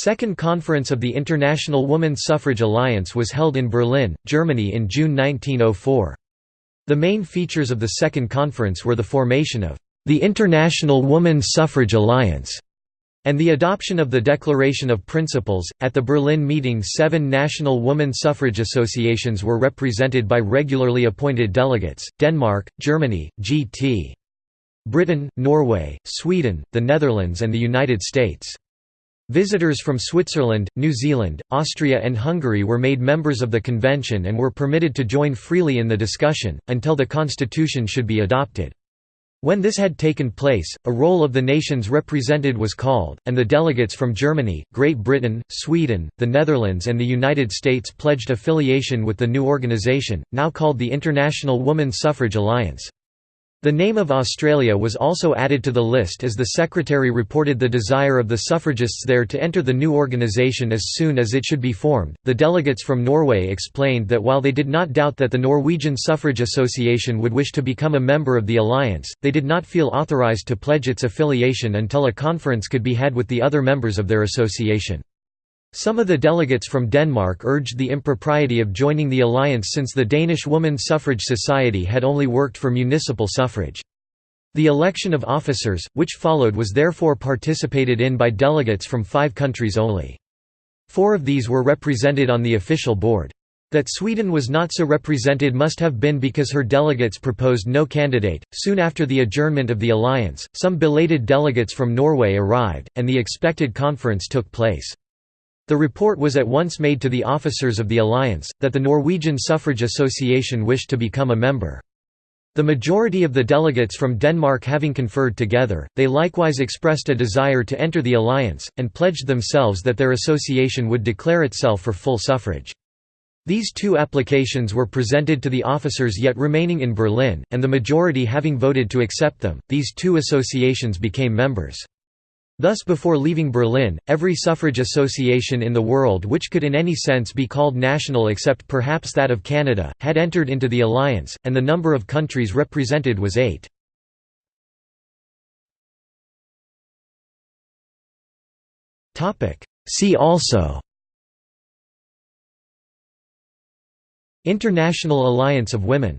Second Conference of the International Women's Suffrage Alliance was held in Berlin, Germany in June 1904. The main features of the Second Conference were the formation of the International Woman's Suffrage Alliance and the adoption of the Declaration of Principles. At the Berlin meeting, seven national woman suffrage associations were represented by regularly appointed delegates Denmark, Germany, G.T. Britain, Norway, Sweden, the Netherlands, and the United States. Visitors from Switzerland, New Zealand, Austria and Hungary were made members of the convention and were permitted to join freely in the discussion, until the constitution should be adopted. When this had taken place, a roll of the nations represented was called, and the delegates from Germany, Great Britain, Sweden, the Netherlands and the United States pledged affiliation with the new organization, now called the International Woman Suffrage Alliance. The name of Australia was also added to the list as the secretary reported the desire of the suffragists there to enter the new organisation as soon as it should be formed. The delegates from Norway explained that while they did not doubt that the Norwegian Suffrage Association would wish to become a member of the alliance, they did not feel authorised to pledge its affiliation until a conference could be had with the other members of their association. Some of the delegates from Denmark urged the impropriety of joining the alliance since the Danish Woman Suffrage Society had only worked for municipal suffrage. The election of officers, which followed was therefore participated in by delegates from five countries only. Four of these were represented on the official board. That Sweden was not so represented must have been because her delegates proposed no candidate. Soon after the adjournment of the alliance, some belated delegates from Norway arrived, and the expected conference took place. The report was at once made to the officers of the alliance, that the Norwegian Suffrage Association wished to become a member. The majority of the delegates from Denmark having conferred together, they likewise expressed a desire to enter the alliance, and pledged themselves that their association would declare itself for full suffrage. These two applications were presented to the officers yet remaining in Berlin, and the majority having voted to accept them, these two associations became members. Thus before leaving Berlin, every suffrage association in the world which could in any sense be called national except perhaps that of Canada, had entered into the alliance, and the number of countries represented was eight. See also International Alliance of Women